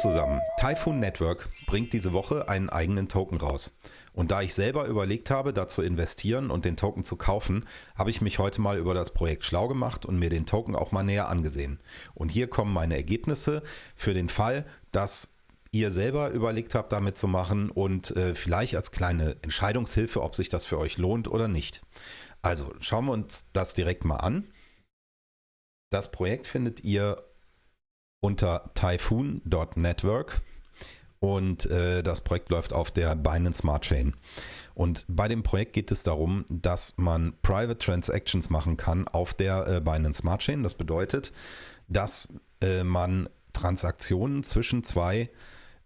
zusammen, Typhoon Network bringt diese Woche einen eigenen Token raus. Und da ich selber überlegt habe, da zu investieren und den Token zu kaufen, habe ich mich heute mal über das Projekt schlau gemacht und mir den Token auch mal näher angesehen. Und hier kommen meine Ergebnisse für den Fall, dass ihr selber überlegt habt, damit zu machen und äh, vielleicht als kleine Entscheidungshilfe, ob sich das für euch lohnt oder nicht. Also schauen wir uns das direkt mal an. Das Projekt findet ihr unter typhoon.network und äh, das Projekt läuft auf der Binance Smart Chain. Und bei dem Projekt geht es darum, dass man Private Transactions machen kann auf der äh, Binance Smart Chain. Das bedeutet, dass äh, man Transaktionen zwischen zwei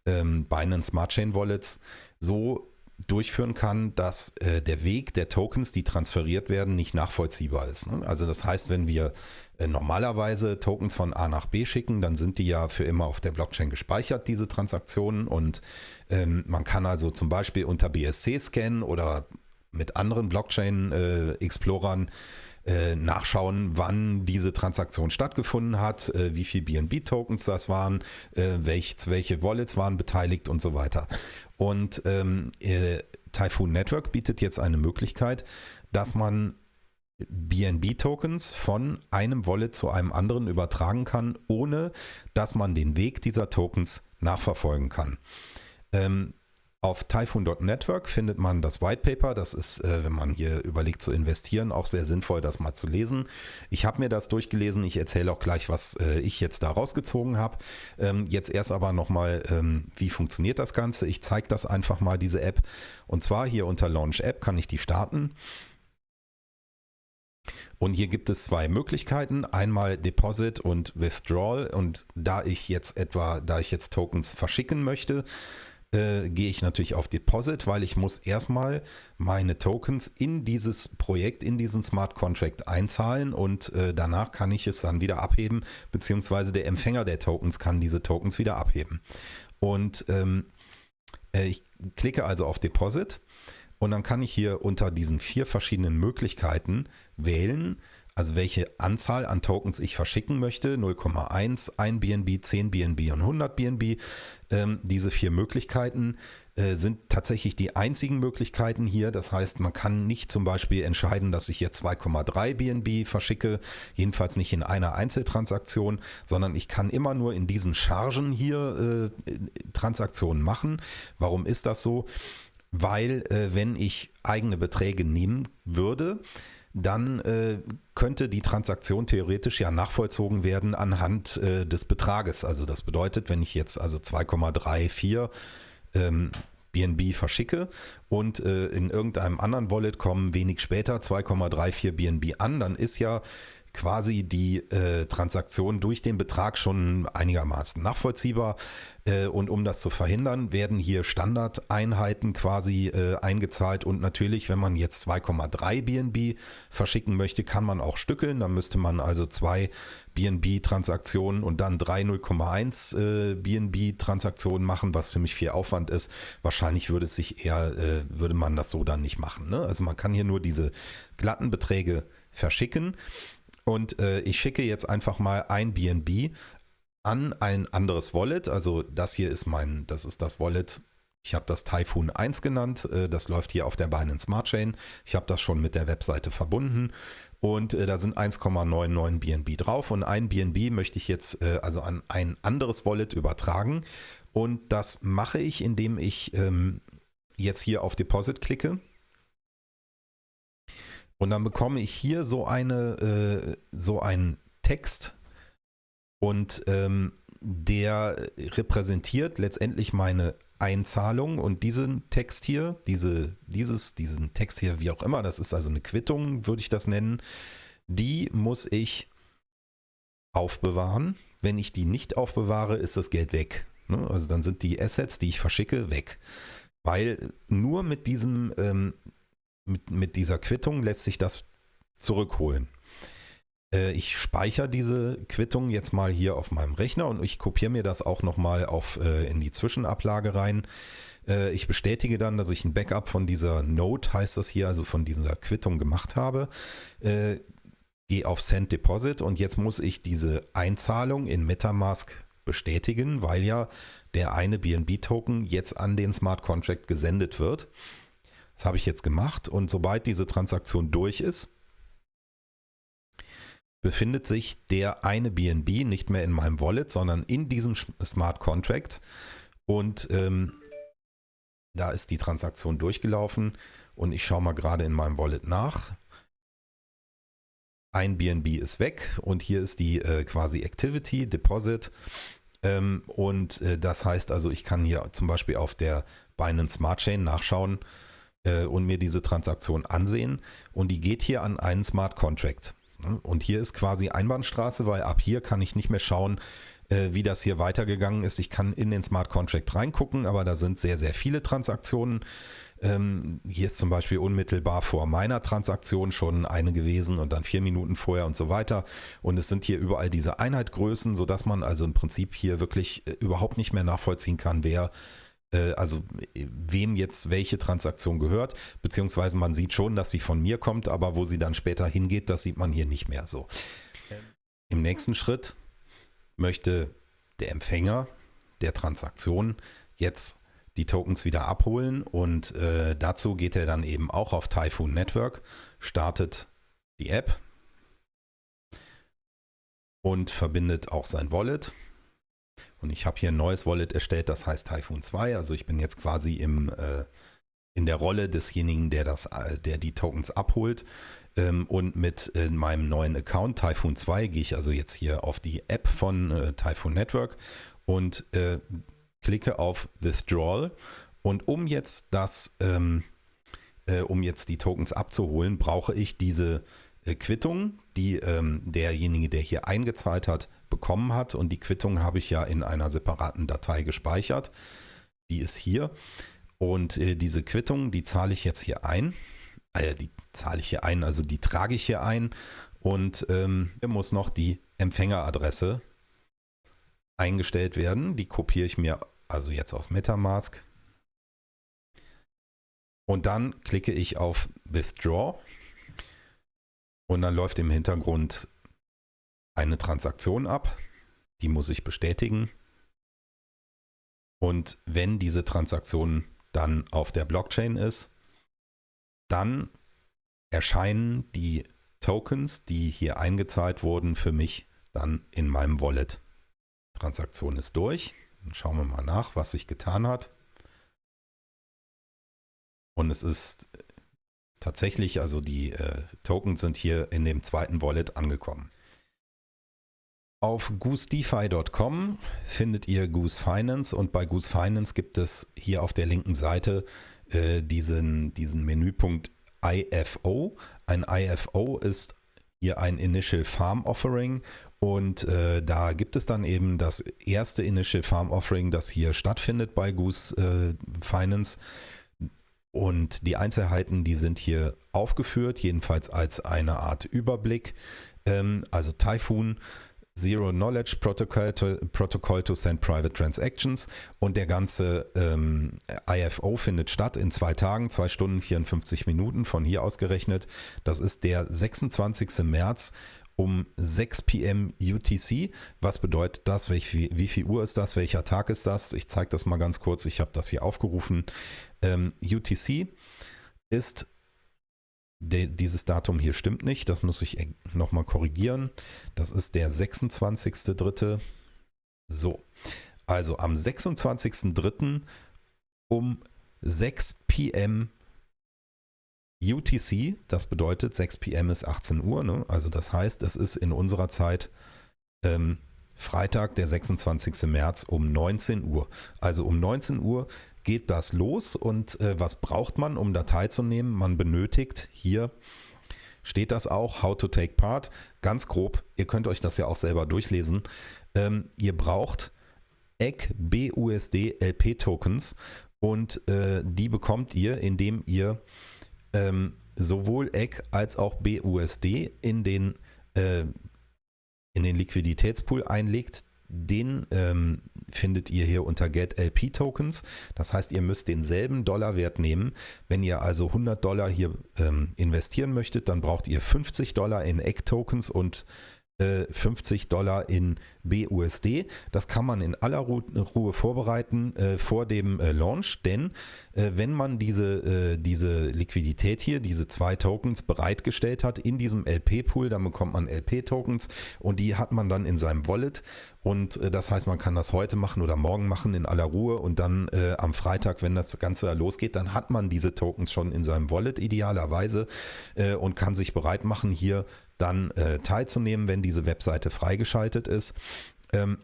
ähm, Binance Smart Chain Wallets so durchführen kann, dass äh, der Weg der Tokens, die transferiert werden, nicht nachvollziehbar ist. Ne? Also das heißt, wenn wir äh, normalerweise Tokens von A nach B schicken, dann sind die ja für immer auf der Blockchain gespeichert, diese Transaktionen. Und ähm, man kann also zum Beispiel unter BSC scannen oder mit anderen Blockchain-Explorern äh, äh, nachschauen, wann diese Transaktion stattgefunden hat, äh, wie viel BNB-Tokens das waren, äh, welch, welche Wallets waren beteiligt und so weiter. Und ähm, äh, Typhoon Network bietet jetzt eine Möglichkeit, dass man BNB-Tokens von einem Wallet zu einem anderen übertragen kann, ohne dass man den Weg dieser Tokens nachverfolgen kann. Ähm, auf Typhoon.network findet man das White Paper. Das ist, äh, wenn man hier überlegt zu investieren, auch sehr sinnvoll, das mal zu lesen. Ich habe mir das durchgelesen. Ich erzähle auch gleich, was äh, ich jetzt da rausgezogen habe. Ähm, jetzt erst aber nochmal, ähm, wie funktioniert das Ganze? Ich zeige das einfach mal, diese App. Und zwar hier unter Launch App kann ich die starten. Und hier gibt es zwei Möglichkeiten, einmal Deposit und Withdrawal. Und da ich jetzt etwa, da ich jetzt Tokens verschicken möchte, äh, gehe ich natürlich auf Deposit, weil ich muss erstmal meine Tokens in dieses Projekt, in diesen Smart Contract einzahlen und äh, danach kann ich es dann wieder abheben, beziehungsweise der Empfänger der Tokens kann diese Tokens wieder abheben. Und ähm, äh, ich klicke also auf Deposit und dann kann ich hier unter diesen vier verschiedenen Möglichkeiten wählen, also welche Anzahl an Tokens ich verschicken möchte, 0,1, 1 BNB, 10 BNB und 100 BNB. Ähm, diese vier Möglichkeiten äh, sind tatsächlich die einzigen Möglichkeiten hier. Das heißt, man kann nicht zum Beispiel entscheiden, dass ich jetzt 2,3 BNB verschicke, jedenfalls nicht in einer Einzeltransaktion, sondern ich kann immer nur in diesen Chargen hier äh, Transaktionen machen. Warum ist das so? Weil äh, wenn ich eigene Beträge nehmen würde, dann äh, könnte die Transaktion theoretisch ja nachvollzogen werden anhand äh, des Betrages. Also das bedeutet, wenn ich jetzt also 2,34 ähm, BNB verschicke und äh, in irgendeinem anderen Wallet kommen wenig später 2,34 BNB an, dann ist ja quasi die äh, Transaktion durch den Betrag schon einigermaßen nachvollziehbar. Äh, und um das zu verhindern, werden hier Standardeinheiten quasi äh, eingezahlt. Und natürlich, wenn man jetzt 2,3 BNB verschicken möchte, kann man auch stückeln. Dann müsste man also zwei BNB-Transaktionen und dann drei 0,1 äh, BNB-Transaktionen machen, was ziemlich viel Aufwand ist. Wahrscheinlich würde es sich eher, äh, würde man das so dann nicht machen. Ne? Also man kann hier nur diese glatten Beträge verschicken. Und äh, ich schicke jetzt einfach mal ein BNB an ein anderes Wallet. Also das hier ist mein, das ist das Wallet. Ich habe das Typhoon 1 genannt. Äh, das läuft hier auf der Binance Smart Chain. Ich habe das schon mit der Webseite verbunden. Und äh, da sind 1,99 BNB drauf. Und ein BNB möchte ich jetzt äh, also an ein anderes Wallet übertragen. Und das mache ich, indem ich ähm, jetzt hier auf Deposit klicke. Und dann bekomme ich hier so eine, äh, so einen Text und ähm, der repräsentiert letztendlich meine Einzahlung und diesen Text hier, diese, dieses, diesen Text hier, wie auch immer, das ist also eine Quittung, würde ich das nennen, die muss ich aufbewahren. Wenn ich die nicht aufbewahre, ist das Geld weg. Ne? Also dann sind die Assets, die ich verschicke, weg. Weil nur mit diesem ähm, mit, mit dieser Quittung lässt sich das zurückholen. Äh, ich speichere diese Quittung jetzt mal hier auf meinem Rechner und ich kopiere mir das auch nochmal äh, in die Zwischenablage rein. Äh, ich bestätige dann, dass ich ein Backup von dieser Note, heißt das hier, also von dieser Quittung gemacht habe. Äh, gehe auf Send Deposit und jetzt muss ich diese Einzahlung in Metamask bestätigen, weil ja der eine BNB-Token jetzt an den Smart Contract gesendet wird. Das habe ich jetzt gemacht und sobald diese Transaktion durch ist, befindet sich der eine BNB nicht mehr in meinem Wallet, sondern in diesem Smart Contract. Und ähm, da ist die Transaktion durchgelaufen und ich schaue mal gerade in meinem Wallet nach. Ein BNB ist weg und hier ist die äh, quasi Activity, Deposit. Ähm, und äh, das heißt also, ich kann hier zum Beispiel auf der Binance Smart Chain nachschauen äh, und mir diese Transaktion ansehen. Und die geht hier an einen Smart Contract. Und hier ist quasi Einbahnstraße, weil ab hier kann ich nicht mehr schauen, äh, wie das hier weitergegangen ist. Ich kann in den Smart Contract reingucken, aber da sind sehr, sehr viele Transaktionen. Ähm, hier ist zum Beispiel unmittelbar vor meiner Transaktion schon eine gewesen und dann vier Minuten vorher und so weiter. Und es sind hier überall diese Einheitgrößen, sodass man also im Prinzip hier wirklich äh, überhaupt nicht mehr nachvollziehen kann, wer also wem jetzt welche Transaktion gehört, beziehungsweise man sieht schon, dass sie von mir kommt, aber wo sie dann später hingeht, das sieht man hier nicht mehr so. Im nächsten Schritt möchte der Empfänger der Transaktion jetzt die Tokens wieder abholen und äh, dazu geht er dann eben auch auf Typhoon Network, startet die App und verbindet auch sein Wallet und ich habe hier ein neues Wallet erstellt, das heißt Typhoon 2. Also ich bin jetzt quasi im, äh, in der Rolle desjenigen, der, das, äh, der die Tokens abholt. Ähm, und mit äh, meinem neuen Account Typhoon 2 gehe ich also jetzt hier auf die App von äh, Typhoon Network und äh, klicke auf Withdrawal. Und um jetzt das, ähm, äh, um jetzt die Tokens abzuholen, brauche ich diese Quittung, die ähm, derjenige, der hier eingezahlt hat, bekommen hat. Und die Quittung habe ich ja in einer separaten Datei gespeichert. Die ist hier. Und äh, diese Quittung, die zahle ich jetzt hier ein. Äh, die zahle ich hier ein, also die trage ich hier ein. Und ähm, hier muss noch die Empfängeradresse eingestellt werden. Die kopiere ich mir also jetzt aus Metamask. Und dann klicke ich auf Withdraw. Und dann läuft im Hintergrund eine Transaktion ab, die muss ich bestätigen. Und wenn diese Transaktion dann auf der Blockchain ist, dann erscheinen die Tokens, die hier eingezahlt wurden, für mich dann in meinem Wallet. Transaktion ist durch. Dann schauen wir mal nach, was sich getan hat. Und es ist tatsächlich, also die äh, Tokens sind hier in dem zweiten Wallet angekommen. Auf goosedefi.com findet ihr Goose Finance und bei Goose Finance gibt es hier auf der linken Seite äh, diesen, diesen Menüpunkt IFO. Ein IFO ist hier ein Initial Farm Offering und äh, da gibt es dann eben das erste Initial Farm Offering, das hier stattfindet bei Goose äh, Finance. Und die Einzelheiten, die sind hier aufgeführt, jedenfalls als eine Art Überblick. Ähm, also Typhoon Zero Knowledge Protocol to, Protocol to Send Private Transactions und der ganze ähm, IFO findet statt in zwei Tagen, zwei Stunden 54 Minuten von hier aus gerechnet. Das ist der 26. März um 6 p.m. UTC. Was bedeutet das? Welch, wie viel Uhr ist das? Welcher Tag ist das? Ich zeige das mal ganz kurz. Ich habe das hier aufgerufen. Ähm, UTC ist dieses Datum hier stimmt nicht, das muss ich nochmal korrigieren. Das ist der 26.3. So, also am 26.3. um 6 p.m. UTC, das bedeutet 6 p.m. ist 18 Uhr, ne? also das heißt, es ist in unserer Zeit ähm, Freitag, der 26. März um 19 Uhr. Also um 19 Uhr geht das los und äh, was braucht man, um da teilzunehmen? Man benötigt hier steht das auch, How to Take Part, ganz grob, ihr könnt euch das ja auch selber durchlesen. Ähm, ihr braucht EGG BUSD LP Tokens und äh, die bekommt ihr, indem ihr ähm, sowohl EGG als auch BUSD in den, äh, in den Liquiditätspool einlegt. Den ähm, findet ihr hier unter Get LP Tokens. Das heißt, ihr müsst denselben Dollarwert nehmen. Wenn ihr also 100 Dollar hier ähm, investieren möchtet, dann braucht ihr 50 Dollar in Egg Tokens und 50 Dollar in BUSD. Das kann man in aller Ruhe vorbereiten äh, vor dem äh, Launch, denn äh, wenn man diese, äh, diese Liquidität hier, diese zwei Tokens bereitgestellt hat in diesem LP-Pool, dann bekommt man LP-Tokens und die hat man dann in seinem Wallet und äh, das heißt, man kann das heute machen oder morgen machen in aller Ruhe und dann äh, am Freitag, wenn das Ganze losgeht, dann hat man diese Tokens schon in seinem Wallet idealerweise und kann sich bereit machen, hier dann äh, teilzunehmen, wenn diese Webseite freigeschaltet ist. Ähm,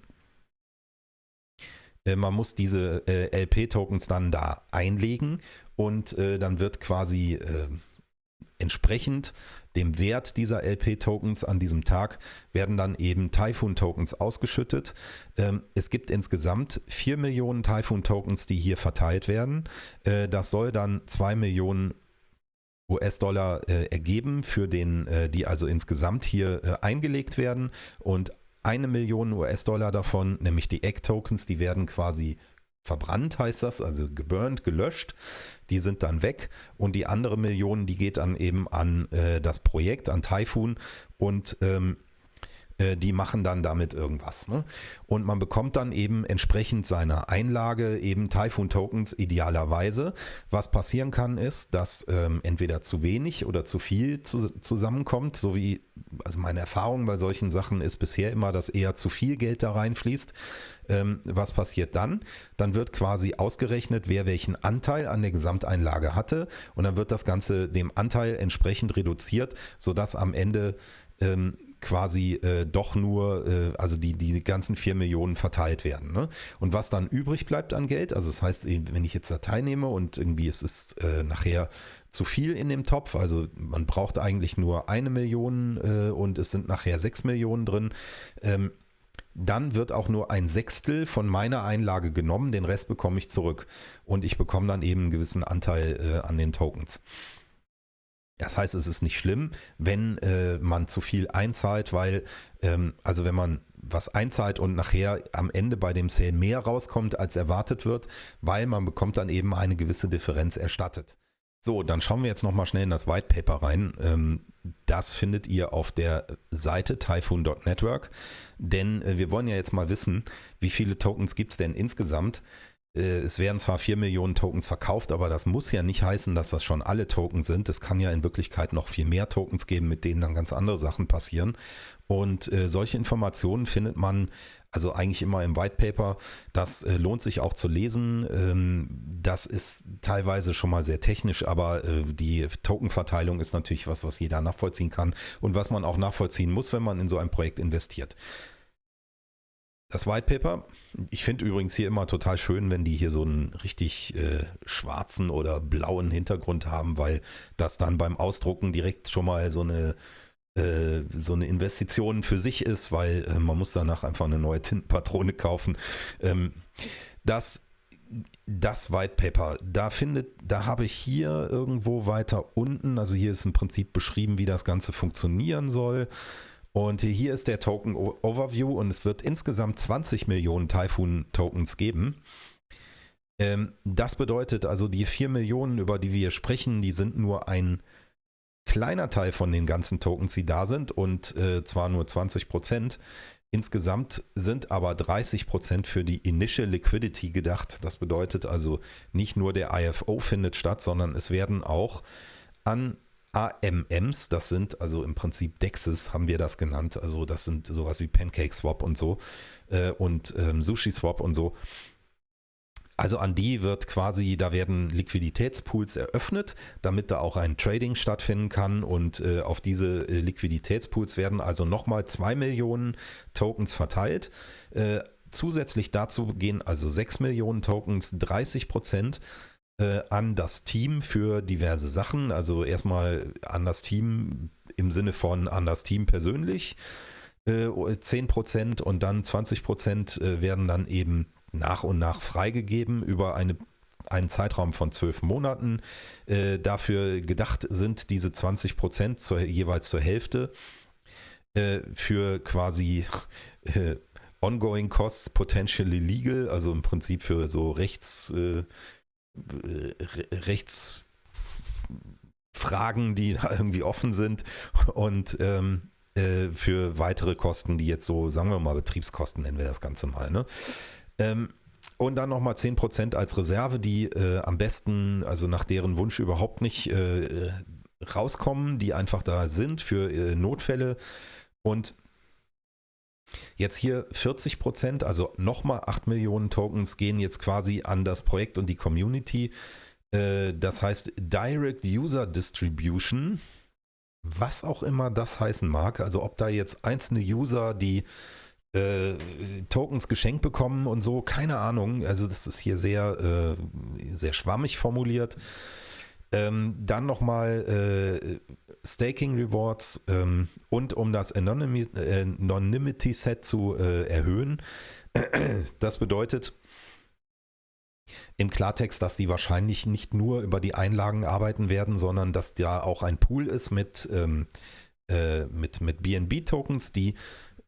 äh, man muss diese äh, LP-Tokens dann da einlegen und äh, dann wird quasi äh, entsprechend dem Wert dieser LP-Tokens an diesem Tag werden dann eben Typhoon-Tokens ausgeschüttet. Ähm, es gibt insgesamt 4 Millionen Typhoon-Tokens, die hier verteilt werden. Äh, das soll dann 2 Millionen US-Dollar äh, ergeben, für den, äh, die also insgesamt hier eingelegt werden. Und eine Million US-Dollar davon, nämlich die Egg-Tokens, die werden quasi verbrannt, heißt das, also geburnt, gelöscht. Die sind dann weg. Und die andere Million, die geht dann eben an äh, das Projekt, an Typhoon. Und ähm, äh, die machen dann damit irgendwas. Ne? Und man bekommt dann eben entsprechend seiner Einlage eben Typhoon-Tokens idealerweise. Was passieren kann, ist, dass ähm, entweder zu wenig oder zu viel zu, zusammenkommt, so wie, also meine Erfahrung bei solchen Sachen ist bisher immer, dass eher zu viel Geld da reinfließt. Ähm, was passiert dann? Dann wird quasi ausgerechnet, wer welchen Anteil an der Gesamteinlage hatte und dann wird das Ganze dem Anteil entsprechend reduziert, sodass am Ende ähm, quasi äh, doch nur, äh, also die, die ganzen 4 Millionen verteilt werden. Ne? Und was dann übrig bleibt an Geld, also das heißt, wenn ich jetzt Datei nehme und irgendwie es ist äh, nachher zu viel in dem Topf, also man braucht eigentlich nur eine Million äh, und es sind nachher 6 Millionen drin, ähm, dann wird auch nur ein Sechstel von meiner Einlage genommen, den Rest bekomme ich zurück und ich bekomme dann eben einen gewissen Anteil äh, an den Tokens. Das heißt, es ist nicht schlimm, wenn äh, man zu viel einzahlt, weil, ähm, also wenn man was einzahlt und nachher am Ende bei dem Sale mehr rauskommt, als erwartet wird, weil man bekommt dann eben eine gewisse Differenz erstattet. So, dann schauen wir jetzt nochmal schnell in das White Paper rein. Ähm, das findet ihr auf der Seite typhoon.network, denn äh, wir wollen ja jetzt mal wissen, wie viele Tokens gibt es denn insgesamt. Äh, es werden zwar 4 Millionen Tokens verkauft, aber das muss ja nicht heißen, dass das schon alle Tokens sind. Es kann ja in Wirklichkeit noch viel mehr Tokens geben, mit denen dann ganz andere Sachen passieren. Und äh, solche Informationen findet man also eigentlich immer im White Paper. Das äh, lohnt sich auch zu lesen. Ähm, das ist teilweise schon mal sehr technisch, aber äh, die Tokenverteilung ist natürlich was, was jeder nachvollziehen kann und was man auch nachvollziehen muss, wenn man in so ein Projekt investiert. Das White Paper, ich finde übrigens hier immer total schön, wenn die hier so einen richtig äh, schwarzen oder blauen Hintergrund haben, weil das dann beim Ausdrucken direkt schon mal so eine äh, so eine Investition für sich ist, weil äh, man muss danach einfach eine neue Tintenpatrone kaufen. Ähm, das das White Paper, da findet, da habe ich hier irgendwo weiter unten, also hier ist im Prinzip beschrieben, wie das Ganze funktionieren soll. Und hier ist der Token Overview und es wird insgesamt 20 Millionen Typhoon Tokens geben. Ähm, das bedeutet also, die 4 Millionen, über die wir sprechen, die sind nur ein kleiner Teil von den ganzen Tokens, die da sind und äh, zwar nur 20 Prozent. Insgesamt sind aber 30 Prozent für die Initial Liquidity gedacht. Das bedeutet also nicht nur der IFO findet statt, sondern es werden auch an AMMs, das sind also im Prinzip Dexes, haben wir das genannt. Also das sind sowas wie Pancake Swap und so äh, und ähm, Sushi Swap und so. Also an die wird quasi, da werden Liquiditätspools eröffnet, damit da auch ein Trading stattfinden kann und äh, auf diese äh, Liquiditätspools werden also nochmal zwei Millionen Tokens verteilt. Äh, zusätzlich dazu gehen also 6 Millionen Tokens, 30 Prozent äh, an das Team für diverse Sachen. Also erstmal an das Team im Sinne von an das Team persönlich. Äh, 10% und dann 20% äh, werden dann eben nach und nach freigegeben über eine einen Zeitraum von zwölf Monaten. Äh, dafür gedacht sind diese 20 Prozent zur, jeweils zur Hälfte äh, für quasi äh, ongoing costs potentially legal, also im Prinzip für so Rechts, äh, Rechtsfragen, die da irgendwie offen sind und ähm, äh, für weitere Kosten, die jetzt so, sagen wir mal, Betriebskosten nennen wir das Ganze mal. Ne? Ähm, und dann nochmal 10% als Reserve, die äh, am besten, also nach deren Wunsch überhaupt nicht äh, rauskommen, die einfach da sind für äh, Notfälle. Und Jetzt hier 40 Prozent, also nochmal 8 Millionen Tokens gehen jetzt quasi an das Projekt und die Community. Äh, das heißt Direct User Distribution, was auch immer das heißen mag. Also ob da jetzt einzelne User, die äh, Tokens geschenkt bekommen und so, keine Ahnung. Also das ist hier sehr, äh, sehr schwammig formuliert. Ähm, dann nochmal äh, Staking Rewards ähm, und um das Anonymity Set zu äh, erhöhen. Das bedeutet im Klartext, dass die wahrscheinlich nicht nur über die Einlagen arbeiten werden, sondern dass da auch ein Pool ist mit, ähm, äh, mit, mit BNB-Tokens, die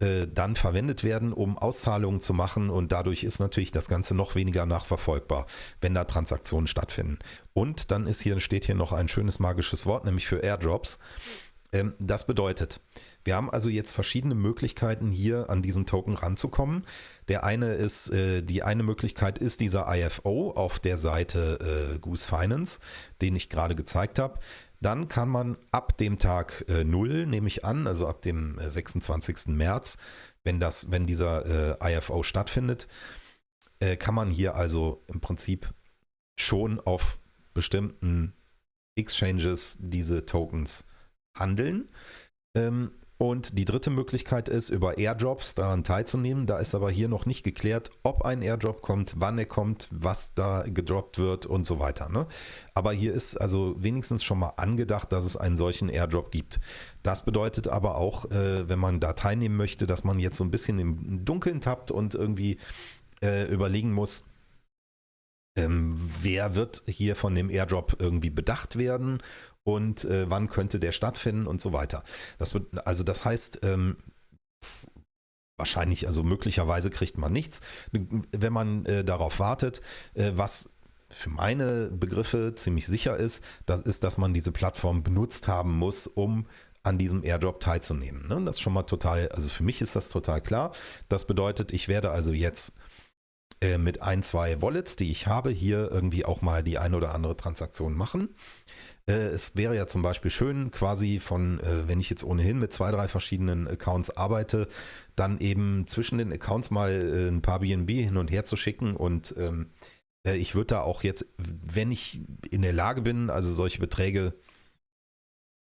äh, dann verwendet werden, um Auszahlungen zu machen und dadurch ist natürlich das Ganze noch weniger nachverfolgbar, wenn da Transaktionen stattfinden. Und dann ist hier, steht hier noch ein schönes magisches Wort, nämlich für Airdrops. Ähm, das bedeutet, wir haben also jetzt verschiedene Möglichkeiten hier an diesen Token ranzukommen. Der eine ist, äh, die eine Möglichkeit ist dieser IFO auf der Seite äh, Goose Finance, den ich gerade gezeigt habe. Dann kann man ab dem Tag äh, 0, nehme ich an, also ab dem 26. Äh, März, wenn, das, wenn dieser äh, IFO stattfindet, äh, kann man hier also im Prinzip schon auf bestimmten Exchanges diese Tokens handeln. Ähm, und die dritte Möglichkeit ist, über Airdrops daran teilzunehmen. Da ist aber hier noch nicht geklärt, ob ein Airdrop kommt, wann er kommt, was da gedroppt wird und so weiter. Ne? Aber hier ist also wenigstens schon mal angedacht, dass es einen solchen Airdrop gibt. Das bedeutet aber auch, äh, wenn man da teilnehmen möchte, dass man jetzt so ein bisschen im Dunkeln tappt und irgendwie äh, überlegen muss, ähm, wer wird hier von dem Airdrop irgendwie bedacht werden und äh, wann könnte der stattfinden und so weiter. Das wird, also das heißt, ähm, wahrscheinlich, also möglicherweise kriegt man nichts, wenn man äh, darauf wartet, äh, was für meine Begriffe ziemlich sicher ist, das ist, dass man diese Plattform benutzt haben muss, um an diesem Airdrop teilzunehmen. Ne? Das ist schon mal total, also für mich ist das total klar. Das bedeutet, ich werde also jetzt äh, mit ein, zwei Wallets, die ich habe, hier irgendwie auch mal die ein oder andere Transaktion machen. Äh, es wäre ja zum Beispiel schön, quasi von, äh, wenn ich jetzt ohnehin mit zwei, drei verschiedenen Accounts arbeite, dann eben zwischen den Accounts mal äh, ein paar BNB hin und her zu schicken und ähm, ich würde da auch jetzt, wenn ich in der Lage bin, also solche Beträge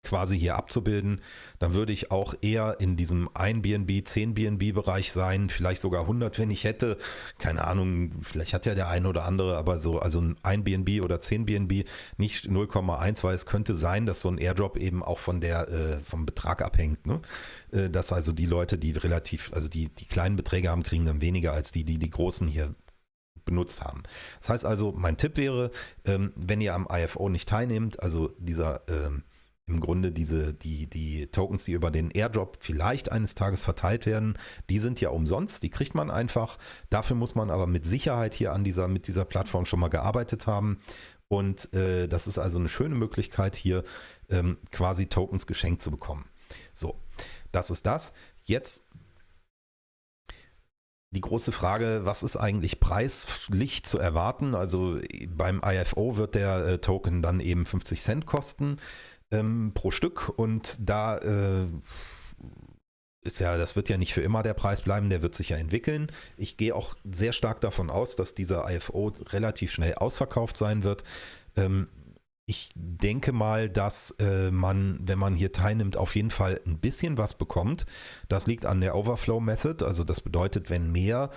quasi hier abzubilden, dann würde ich auch eher in diesem 1 BNB, 10 BNB Bereich sein, vielleicht sogar 100, wenn ich hätte. Keine Ahnung, vielleicht hat ja der eine oder andere, aber so, also ein BNB oder 10 BNB, nicht 0,1, weil es könnte sein, dass so ein Airdrop eben auch von der, äh, vom Betrag abhängt. Ne? Äh, dass also die Leute, die relativ, also die, die kleinen Beträge haben, kriegen dann weniger als die, die die großen hier benutzt haben. Das heißt also, mein Tipp wäre, ähm, wenn ihr am IFO nicht teilnehmt, also dieser ähm, im Grunde diese, die, die Tokens, die über den Airdrop vielleicht eines Tages verteilt werden, die sind ja umsonst, die kriegt man einfach. Dafür muss man aber mit Sicherheit hier an dieser, mit dieser Plattform schon mal gearbeitet haben. Und äh, das ist also eine schöne Möglichkeit, hier ähm, quasi Tokens geschenkt zu bekommen. So, das ist das. Jetzt die große Frage, was ist eigentlich preislich zu erwarten? Also beim IFO wird der äh, Token dann eben 50 Cent kosten ähm, pro Stück und da äh, ist ja, das wird ja nicht für immer der Preis bleiben, der wird sich ja entwickeln. Ich gehe auch sehr stark davon aus, dass dieser IFO relativ schnell ausverkauft sein wird. Ähm, ich denke mal, dass äh, man, wenn man hier teilnimmt, auf jeden Fall ein bisschen was bekommt. Das liegt an der Overflow Method. Also das bedeutet, wenn mehr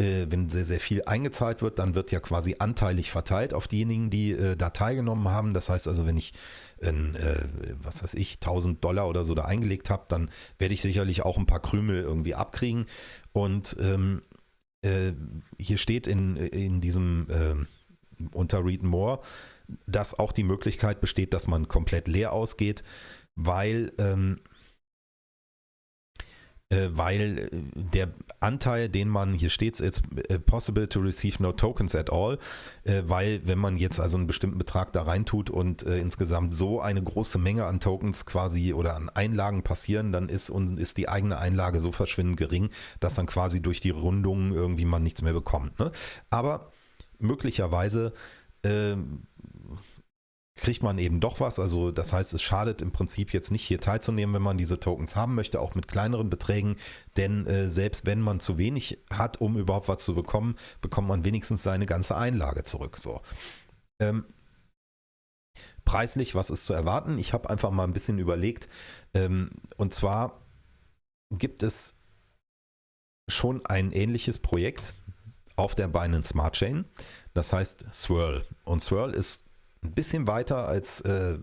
äh, wenn sehr, sehr viel eingezahlt wird, dann wird ja quasi anteilig verteilt auf diejenigen, die äh, da teilgenommen haben. Das heißt also, wenn ich, in, äh, was weiß ich, 1000 Dollar oder so da eingelegt habe, dann werde ich sicherlich auch ein paar Krümel irgendwie abkriegen. Und ähm, äh, hier steht in, in diesem äh, unter Read More, dass auch die Möglichkeit besteht, dass man komplett leer ausgeht, weil ähm, äh, weil äh, der Anteil, den man, hier steht it's äh, possible to receive no tokens at all, weil wenn man jetzt also einen bestimmten Betrag da reintut und insgesamt so eine große Menge an Tokens quasi oder an Einlagen passieren, dann ist, und ist die eigene Einlage so verschwindend gering, dass dann quasi durch die Rundungen irgendwie man nichts mehr bekommt. Ne? Aber möglicherweise ähm, kriegt man eben doch was. Also das heißt, es schadet im Prinzip jetzt nicht hier teilzunehmen, wenn man diese Tokens haben möchte, auch mit kleineren Beträgen. Denn äh, selbst wenn man zu wenig hat, um überhaupt was zu bekommen, bekommt man wenigstens seine ganze Einlage zurück. So. Ähm, preislich, was ist zu erwarten? Ich habe einfach mal ein bisschen überlegt. Ähm, und zwar gibt es schon ein ähnliches Projekt auf der Binance Smart Chain. Das heißt Swirl. Und Swirl ist ein bisschen weiter als äh,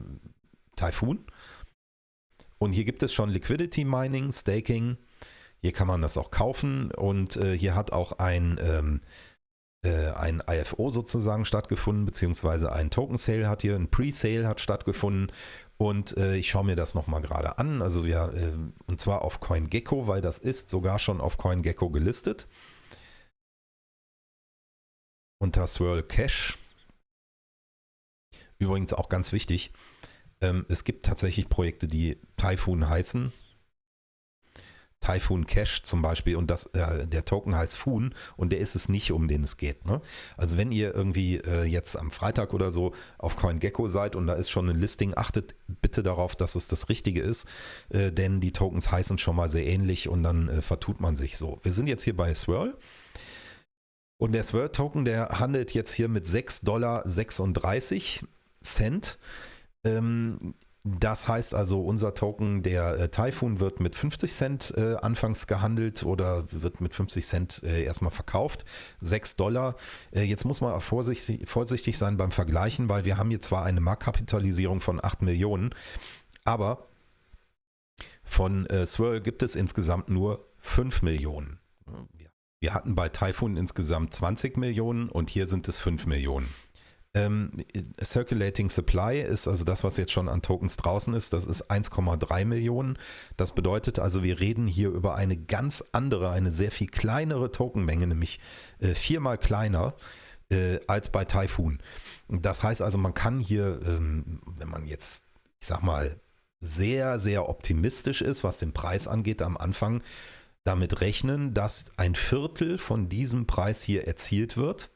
Typhoon. Und hier gibt es schon Liquidity Mining, Staking. Hier kann man das auch kaufen und äh, hier hat auch ein, ähm, äh, ein IFO sozusagen stattgefunden, beziehungsweise ein Token Sale hat hier, ein Pre-Sale hat stattgefunden und äh, ich schaue mir das nochmal gerade an. Also ja, äh, und zwar auf CoinGecko, weil das ist sogar schon auf CoinGecko gelistet. Unter Swirl Cash Übrigens auch ganz wichtig, ähm, es gibt tatsächlich Projekte, die Typhoon heißen. Typhoon Cash zum Beispiel und das, äh, der Token heißt Foon und der ist es nicht, um den es geht. Ne? Also wenn ihr irgendwie äh, jetzt am Freitag oder so auf CoinGecko seid und da ist schon ein Listing, achtet bitte darauf, dass es das Richtige ist, äh, denn die Tokens heißen schon mal sehr ähnlich und dann äh, vertut man sich so. Wir sind jetzt hier bei Swirl. Und der Swirl-Token, der handelt jetzt hier mit 6,36 Dollar Cent. Ähm, das heißt also, unser Token, der äh, Typhoon, wird mit 50 Cent äh, anfangs gehandelt oder wird mit 50 Cent äh, erstmal verkauft. 6 Dollar. Äh, jetzt muss man auch vorsichtig, vorsichtig sein beim Vergleichen, weil wir haben hier zwar eine Marktkapitalisierung von 8 Millionen, aber von äh, Swirl gibt es insgesamt nur 5 Millionen. Wir hatten bei Typhoon insgesamt 20 Millionen und hier sind es 5 Millionen. Ähm, Circulating Supply ist also das, was jetzt schon an Tokens draußen ist. Das ist 1,3 Millionen. Das bedeutet also, wir reden hier über eine ganz andere, eine sehr viel kleinere Tokenmenge, nämlich äh, viermal kleiner äh, als bei Typhoon. Das heißt also, man kann hier, ähm, wenn man jetzt, ich sag mal, sehr, sehr optimistisch ist, was den Preis angeht am Anfang, damit rechnen, dass ein Viertel von diesem Preis hier erzielt wird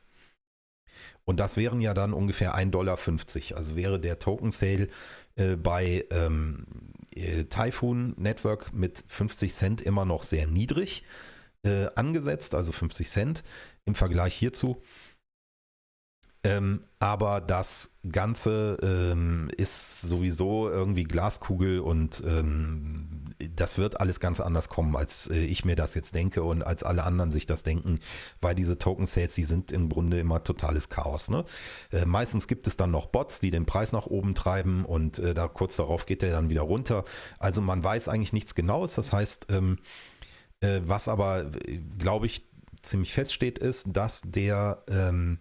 und das wären ja dann ungefähr 1,50 Dollar. Also wäre der Token Sale äh, bei ähm, äh, Typhoon Network mit 50 Cent immer noch sehr niedrig äh, angesetzt, also 50 Cent im Vergleich hierzu. Ähm, aber das Ganze ähm, ist sowieso irgendwie Glaskugel und ähm, das wird alles ganz anders kommen, als äh, ich mir das jetzt denke und als alle anderen sich das denken, weil diese Token Sales, die sind im Grunde immer totales Chaos. Ne? Äh, meistens gibt es dann noch Bots, die den Preis nach oben treiben und äh, da kurz darauf geht der dann wieder runter. Also man weiß eigentlich nichts Genaues. Das heißt, ähm, äh, was aber, äh, glaube ich, ziemlich feststeht, ist, dass der ähm,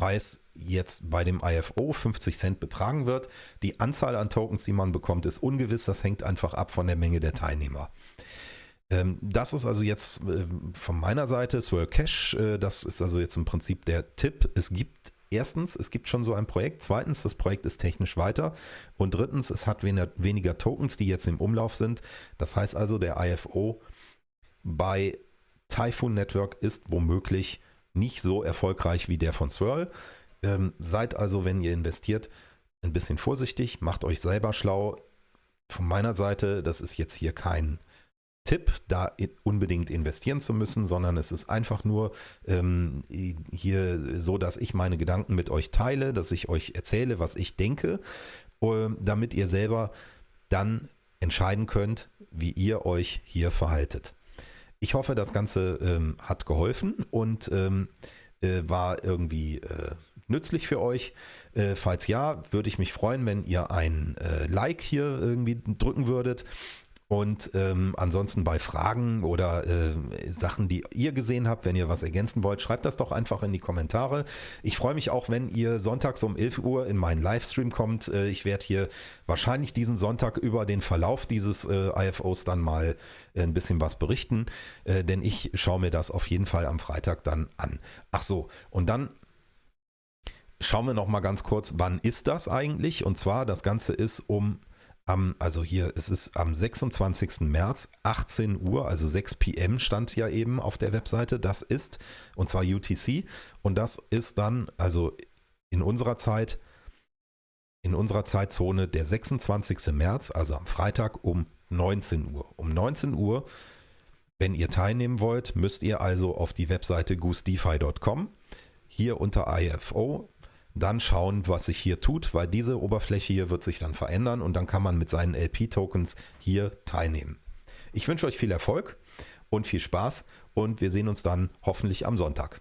Preis jetzt bei dem IFO 50 Cent betragen wird. Die Anzahl an Tokens, die man bekommt, ist ungewiss. Das hängt einfach ab von der Menge der Teilnehmer. Ähm, das ist also jetzt äh, von meiner Seite Swirl Cash. Äh, das ist also jetzt im Prinzip der Tipp. Es gibt erstens, es gibt schon so ein Projekt. Zweitens, das Projekt ist technisch weiter. Und drittens, es hat weniger Tokens, die jetzt im Umlauf sind. Das heißt also, der IFO bei Typhoon Network ist womöglich nicht so erfolgreich wie der von Swirl. Ähm, seid also, wenn ihr investiert, ein bisschen vorsichtig, macht euch selber schlau. Von meiner Seite, das ist jetzt hier kein Tipp, da unbedingt investieren zu müssen, sondern es ist einfach nur ähm, hier so, dass ich meine Gedanken mit euch teile, dass ich euch erzähle, was ich denke, äh, damit ihr selber dann entscheiden könnt, wie ihr euch hier verhaltet. Ich hoffe, das Ganze ähm, hat geholfen und ähm, äh, war irgendwie äh, nützlich für euch. Äh, falls ja, würde ich mich freuen, wenn ihr ein äh, Like hier irgendwie drücken würdet. Und ähm, ansonsten bei Fragen oder äh, Sachen, die ihr gesehen habt, wenn ihr was ergänzen wollt, schreibt das doch einfach in die Kommentare. Ich freue mich auch, wenn ihr sonntags um 11 Uhr in meinen Livestream kommt. Äh, ich werde hier wahrscheinlich diesen Sonntag über den Verlauf dieses äh, IFOs dann mal äh, ein bisschen was berichten, äh, denn ich schaue mir das auf jeden Fall am Freitag dann an. Ach so, und dann schauen wir noch mal ganz kurz, wann ist das eigentlich? Und zwar, das Ganze ist um am, also hier, es ist am 26. März, 18 Uhr, also 6 PM stand ja eben auf der Webseite. Das ist, und zwar UTC, und das ist dann, also in unserer Zeit, in unserer Zeitzone der 26. März, also am Freitag um 19 Uhr. Um 19 Uhr, wenn ihr teilnehmen wollt, müsst ihr also auf die Webseite goosedefi.com hier unter IFO dann schauen, was sich hier tut, weil diese Oberfläche hier wird sich dann verändern und dann kann man mit seinen LP-Tokens hier teilnehmen. Ich wünsche euch viel Erfolg und viel Spaß und wir sehen uns dann hoffentlich am Sonntag.